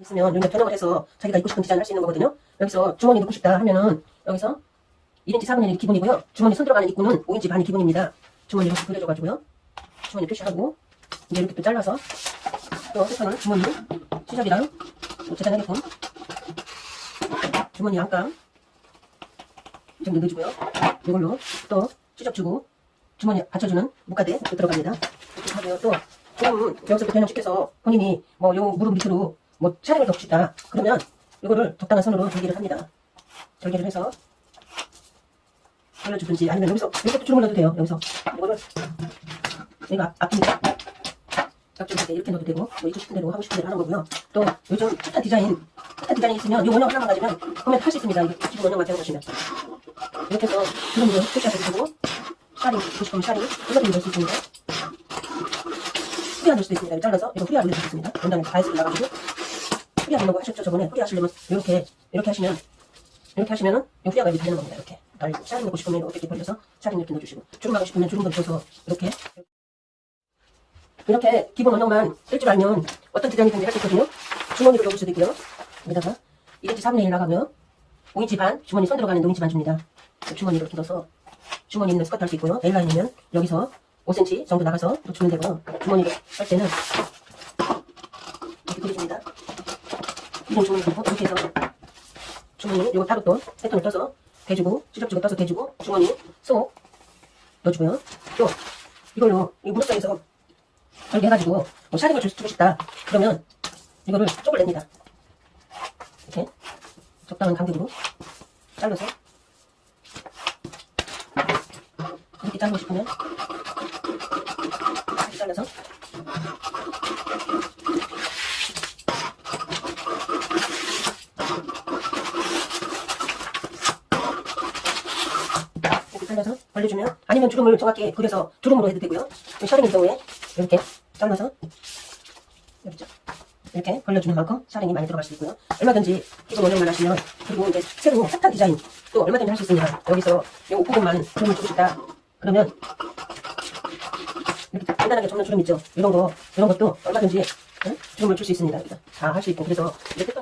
있으면 여기다 변형을 해서 자기가 입고 싶은 디자인 할수 있는 거거든요. 여기서 주머니 넣고 싶다 하면은 여기서 1인치 4분의 1이 기본이고요. 주머니 손 들어가는 입구는 5인치 반이 기본입니다. 주머니 이렇게 그려줘가지고요. 주머니 표시하고 이제 이렇게 또 잘라서 또 패턴을 주머니 시접이랑 또 재단하게끔 주머니 안감 이 정도 넣어주고요. 이걸로 또 시접 주고 주머니 받쳐주는 묶가대 또 들어갑니다. 이렇게 하고요. 또 조금 여기서부터 변형시켜서 본인이 뭐 요 무릎 밑으로 뭐더 싶다 그러면 이거를 적당한 선으로 절개를 합니다. 절개를 해서 올려주든지 아니면 여기서 이렇게 주름을 넣어도 돼요. 여기서 이거를 여기가 앞뒤니까 짝줄 때 이렇게 넣어도 되고 뭐 입고 싶은 대로 하고 싶은 대로 하는 거고요. 또 요즘 핫한 디자인 핫한 디자인이 있으면 이 원형 하나만 가지면 구매를 할수 있습니다. 이거 기본 원형만 제공하시면 이렇게 해서 주름으로 표시하셔도 되고 샤링 입고 싶으면 샤링 이것도 넣을 수 있습니다. 후리안 넣을 수도 있습니다. 잘라서 이거 후리안 올려도 있습니다. 원장님 다이스를 나가지고 후리안 넣고 하셨죠 저번에 후리 하시려면 이렇게 이렇게 하시면 이렇게 하시면은 이 후리아가 이렇게 되는 겁니다. 이렇게 달리고 샤링 넣고 싶으면 이렇게 벌려서 샤링 이렇게 넣어주시고 주름 하고 싶으면 주름 좀 줘서 이렇게 이렇게 기본 원형만 쓸 줄 알면 어떤 디자인이든지 할 수 있거든요. 주머니를 넣을 수도 있고요. 여기다가 1인치 4분의 1 나가면 5인치 반 주머니 손 들어가는 5인치 반 줍니다. 주머니를 이렇게 넣어서 주머니 있는 스커트 할 수 있고요. A라인이면 여기서 5cm 정도 나가서 또 주면 되고 주머니를 할 때는 이렇게 그려줍니다. 기본 주머니 넣고 이렇게 해서 주머니 이거 따로 또 패턴을 떠서 대주고 시접 주고 떠서 대주고 주머니 쏙 넣어주고요. 또 이걸로 이 무릎선에서 이렇게 해가지고 뭐 샤링을 줄- 주고 싶다 그러면 이거를 쪽을 냅니다. 이렇게 적당한 간격으로 잘라서 이렇게 자르고 싶으면 이렇게 잘라서 이렇게 잘라서 벌려주면 아니면 주름을 정확히 그려서 주름으로 해도 되고요. 샤링일 경우에 이렇게 잘라서 여기죠? 이렇게 벌려주는 만큼 샤링이 많이 들어갈 수 있고요. 얼마든지 기본 원형만 하시면 그리고 이제 새로운 핫한 디자인 또 얼마든지 할 수 있습니다 여기서 이 옷부분만 주름을 주고 싶다 그러면 이렇게 간단하게 접는 주름 있죠? 이런 거 이런 것도 얼마든지 응? 주름을 줄 수 있습니다. 다할 수 있고 그래서 이렇게